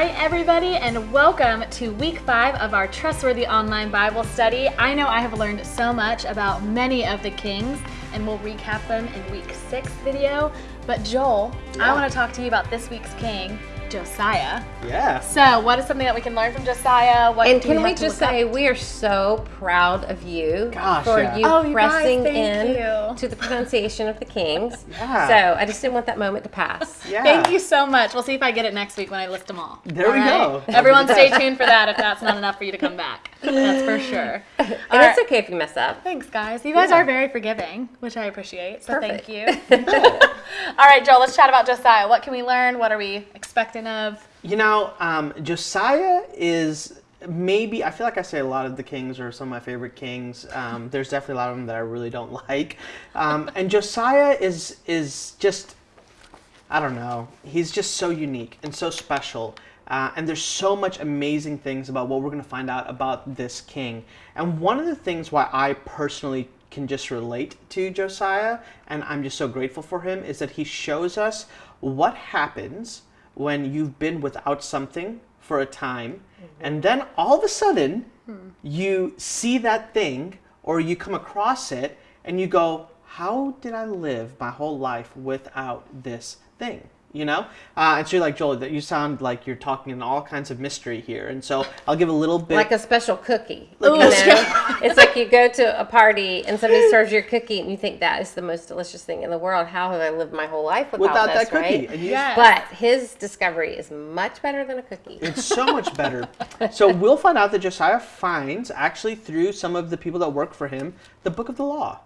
right, everybody, and welcome to week five of our Trustworthy Online Bible Study. I know I have learned so much about many of the kings, and we'll recap them in week six video. But Joel, I want to talk to you about this week's king, Josiah. Yeah. So, what is something that we can learn from Josiah? What And can we, we just say up? we are so proud of you Gosh, for yeah. you Oh, you guys, pressing in you. to the pronunciation of the kings. Yeah. So I just didn't want that moment to pass. Yeah. Thank you so much. We'll see if I get it next week when I list them all. There All we go. Everyone, stay tuned for that. If that's not enough for you to come back, that's for sure. And All it's right. okay if you mess up. Thanks, guys. You guys Yeah. are very forgiving, which I appreciate. So Perfect. thank you. All right, Joel, let's chat about Josiah. What can we learn? What are we expecting of? You know, um, Josiah is maybe, I feel like I say a lot of the kings are some of my favorite kings. Um, there's definitely a lot of them that I really don't like. Um, and Josiah is, is just, I don't know, he's just so unique and so special. Uh, and there's so much amazing things about what we're going to find out about this king. And one of the things why I personally can just relate to Josiah, and I'm just so grateful for him, is that he shows us what happens when you've been without something for a time, and then all of a sudden you see that thing or you come across it and you go, How did I live my whole life without this thing? You know? Uh, and so you're like, Joel, that you sound like you're talking in all kinds of mystery here. And so I'll give a little bit. Like a special cookie. Like you know? it's like you go to a party and somebody serves your cookie and you think that is the most delicious thing in the world. How have I lived my whole life without, without this, that cookie. right? And you- Yes. But his discovery is much better than a cookie. It's so much better. so we'll find out that Josiah finds, actually through some of the people that work for him, the book of the law.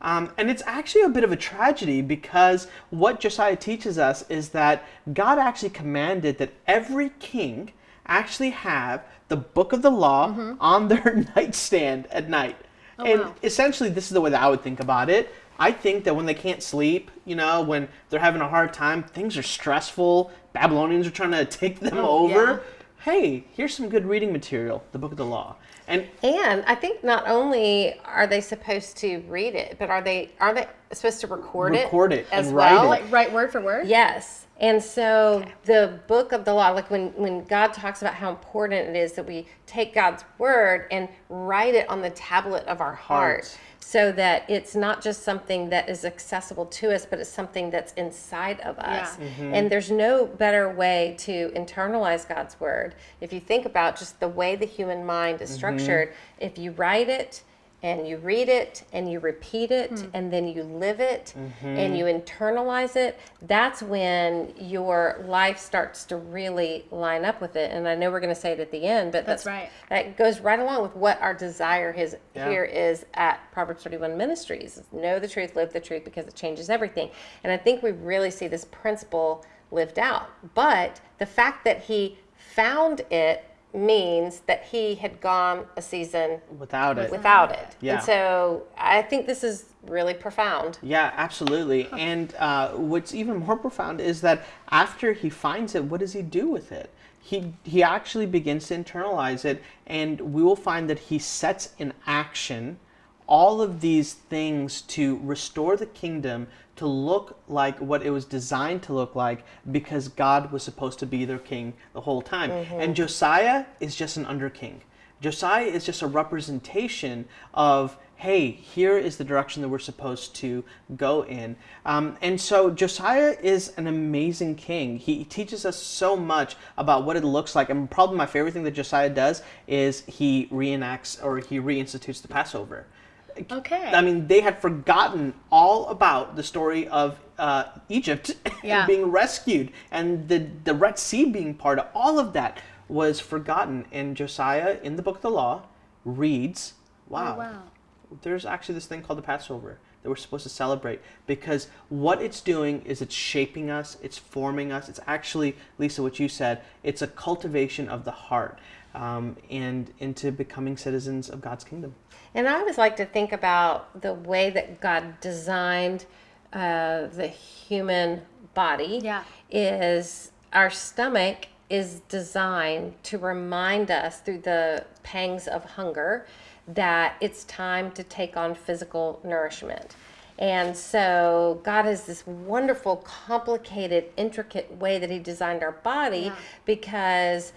Um, and it's actually a bit of a tragedy because what Josiah teaches us is that God actually commanded that every king actually have the book of the law on their nightstand at night. and wow. essentially, this is the way that I would think about it. I think that when they can't sleep, you know, when they're having a hard time, things are stressful, Babylonians are trying to take them Oh, over. yeah. Hey, here's some good reading material, the book of the law. And And I think not only are they supposed to read it, but are they are they supposed to record, Record it it as and write well? it. Like, right word for word? Yes. And so the book of the law, like when, when God talks about how important it is that we take God's word and write it on the tablet of our heart Hearts. so that it's not just something that is accessible to us, but it's something that's inside of us. Yeah. Mm-hmm. And there's no better way to internalize God's word. If you think about just the way the human mind is Mm-hmm. structured, if you write it, and you read it and you repeat it hmm. and then you live it mm-hmm. and you internalize it that's when your life starts to really line up with it. And i know we're going to say it at the end but That's that's, right. that goes right along with what our desire is Yeah. here is at proverbs 31 ministries. Know the truth live the truth because it changes everything. And i think we really see this principle lived out. But the fact that he found it means that he had gone a season without it. without it. Yeah. And so I think this is really profound. Yeah, absolutely. And uh, what's even more profound is that after he finds it, what does he do with it? He, he actually begins to internalize it, and we will find that he sets in action all of these things to restore the kingdom to look like what it was designed to look like because God was supposed to be their king the whole time. And Josiah is just an under king. Josiah is just a representation of, hey, here is the direction that we're supposed to go in. Um, and so Josiah is an amazing king. He teaches us so much about what it looks like. And probably my favorite thing that Josiah does is he reenacts or he reinstitutes the Passover. Okay. I mean, they had forgotten all about the story of uh, Egypt Yeah. being rescued and the, the Red Sea being part of all of that was forgotten. And Josiah, in the book of the law, reads, wow, Oh, wow. there's actually this thing called the Passover that we're supposed to celebrate because what it's doing is it's shaping us, it's forming us. It's actually, Lysa, what you said, it's a cultivation of the heart um, and into becoming citizens of God's kingdom. And I always like to think about the way that God designed uh, the human body. Yeah. Is our stomach is designed to remind us through the pangs of hunger that it's time to take on physical nourishment. And so God has this wonderful, complicated, intricate way that He designed our body Yeah. because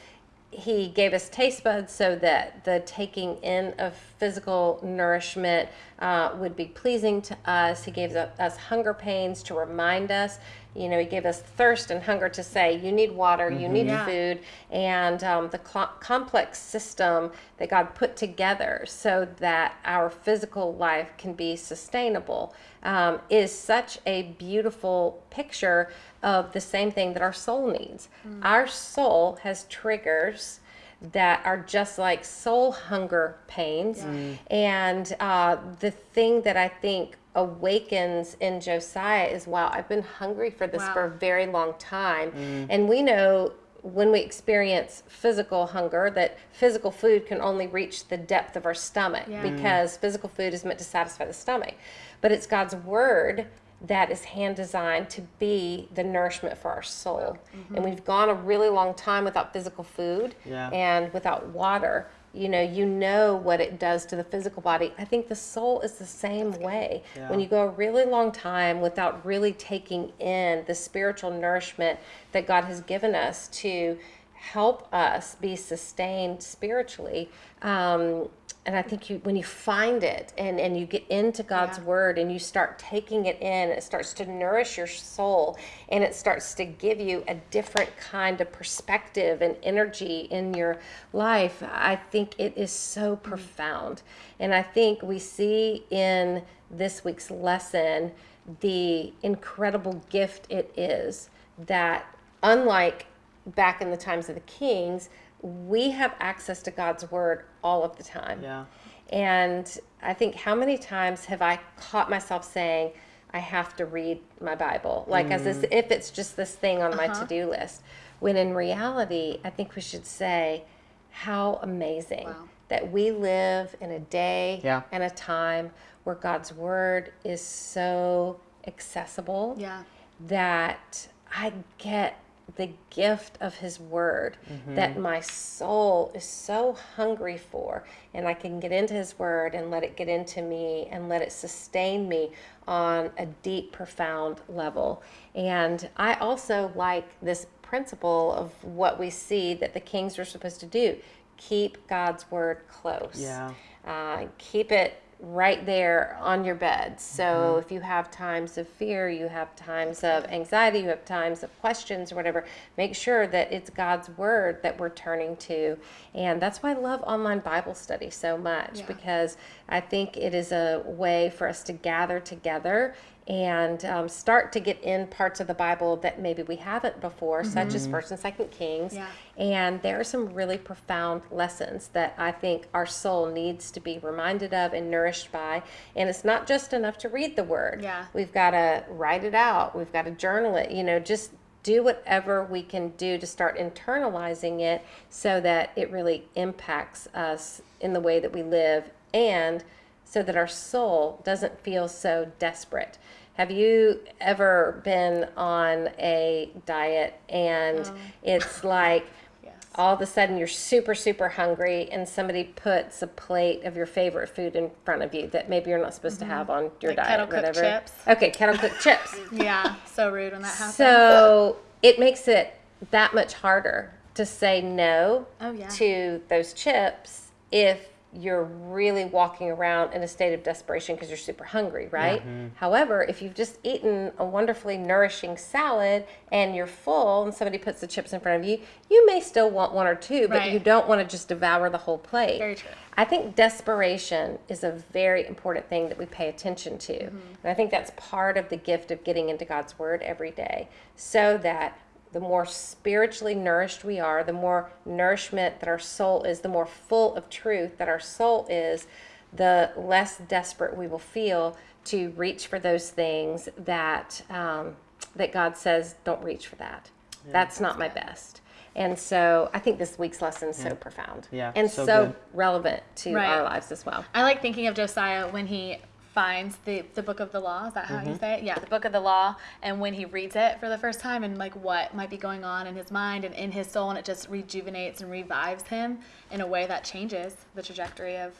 he gave us taste buds so that the taking in of physical nourishment uh, would be pleasing to us. He gave us hunger pains to remind us. You know, he gave us thirst and hunger to say, you need water, you need Yeah. food, and um, the cl- complex system that God put together so that our physical life can be sustainable um, is such a beautiful picture of the same thing that our soul needs. Our soul has triggers that are just like soul hunger pains. And uh, the thing that I think awakens in Josiah is wow, I've been hungry for this Wow. for a very long time. And we know when we experience physical hunger that physical food can only reach the depth of our stomach Yeah. because physical food is meant to satisfy the stomach. But it's God's word that is hand designed to be the nourishment for our soul. And we've gone a really long time without physical food Yeah. and without water. You know, you know what it does to the physical body. I think the soul is the same way. When you go a really long time without really taking in the spiritual nourishment that God has given us to help us be sustained spiritually. Um, and I think you, when you find it and, and you get into God's Yeah. word and you start taking it in, it starts to nourish your soul and it starts to give you a different kind of perspective and energy in your life. I think it is so mm-hmm. profound. And I think we see in this week's lesson the incredible gift it is that, unlike back in the times of the kings, we have access to God's word all of the time. Yeah. And I think how many times have I caught myself saying, I have to read my Bible, like as mm. if it's just this thing on my uh-huh. to do list. When in reality, I think we should say, how amazing Wow. that we live in a day Yeah. and a time where God's word is so accessible Yeah. that I get the gift of his word that my soul is so hungry for and I can get into his word and let it get into me and let it sustain me on a deep profound level. And I also like this principle of what we see that the kings are supposed to do keep God's word close. Yeah. uh, keep it right there on your bed. So mm-hmm. if you have times of fear, you have times of anxiety, you have times of questions or whatever, make sure that it's God's word that we're turning to. And that's why I love online Bible study so much Yeah. because I think it is a way for us to gather together and um, start to get in parts of the Bible that maybe we haven't before, such as First and Second Kings. Yeah. And there are some really profound lessons that I think our soul needs to be reminded of and nourished by. And it's not just enough to read the word. Yeah. We've got to write it out. We've got to journal it. You know, just do whatever we can do to start internalizing it so that it really impacts us in the way that we live and so that our soul doesn't feel so desperate. Have you ever been on a diet and um. it's like Yes. all of a sudden you're super super hungry and somebody puts a plate of your favorite food in front of you that maybe you're not supposed to mm-hmm. have on your Like diet kettle cooked whatever chips? okay kettle cooked chips Yeah. So rude when that happens. so it makes it that much harder to say no Oh, yeah. to those chips if you're really walking around in a state of desperation because you're super hungry, right? However, if you've just eaten a wonderfully nourishing salad and you're full and somebody puts the chips in front of you, you may still want one or two, but Right. you don't want to just devour the whole plate. Very true. I think desperation is a very important thing that we pay attention to. Mm-hmm. And I think that's part of the gift of getting into God's Word every day so that the more spiritually nourished we are, the more nourishment that our soul is, the more full of truth that our soul is, the less desperate we will feel to reach for those things that um, that God says don't reach for that. that's not my best. And so I think this week's lesson is so profound Yeah, and so so, relevant to Right. our lives as well. I like thinking of Josiah when he finds the, the book of the law. Is that how you mm-hmm. say it? Yeah, the book of the law. And when he reads it for the first time and like what might be going on in his mind and in his soul, and it just rejuvenates and revives him in a way that changes the trajectory of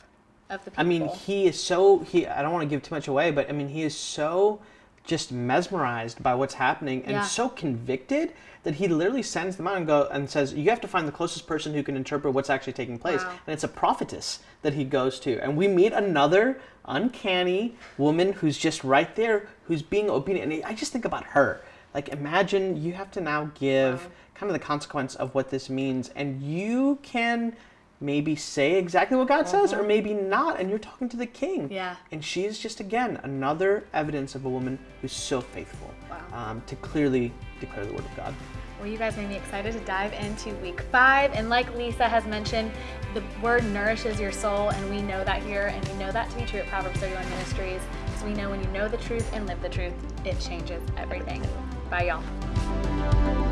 of the people. I mean, he is so he. I don't want to give too much away, but I mean, he is so just mesmerized by what's happening and Yeah. so convicted that he literally sends them out and go and says, "You have to find the closest person who can interpret what's actually taking place." Wow. And it's a prophetess that he goes to, and we meet another uncanny woman who's just right there, who's being obedient. And I just think about her. Like, imagine you have to now give Wow. kind of the consequence of what this means, and you can maybe say exactly what God says, or maybe not, and you're talking to the king. Yeah. And she's just again another evidence of a woman who's so faithful Wow. um, to clearly declare the word of God. Well, you guys made me excited to dive into week five. And like Lysa has mentioned, the word nourishes your soul, and we know that here, and we know that to be true at Proverbs 31 Ministries. So we know when you know the truth and live the truth, it changes everything. Bye, y'all.